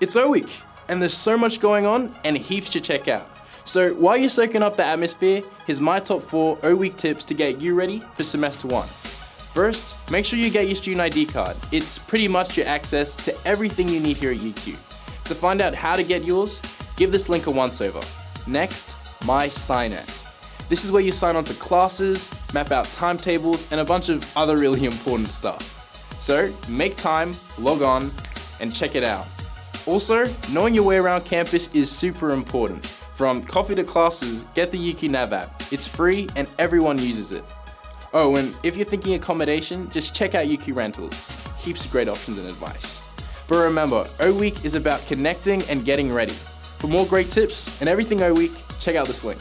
It's O Week, and there's so much going on and heaps to check out. So while you're soaking up the atmosphere, here's my top four O Week tips to get you ready for semester one. First, make sure you get your student ID card. It's pretty much your access to everything you need here at UQ. To find out how to get yours, give this link a once over. Next, mySI-net. This is where you sign on to classes, map out timetables, and a bunch of other really important stuff. So make time, log on, and check it out. Also, knowing your way around campus is super important. From coffee to classes, get the UQ Nav app. It's free and everyone uses it. Oh, and if you're thinking accommodation, just check out UQ Rentals. Heaps of great options and advice. But remember, O Week is about connecting and getting ready. For more great tips and everything O Week, check out this link.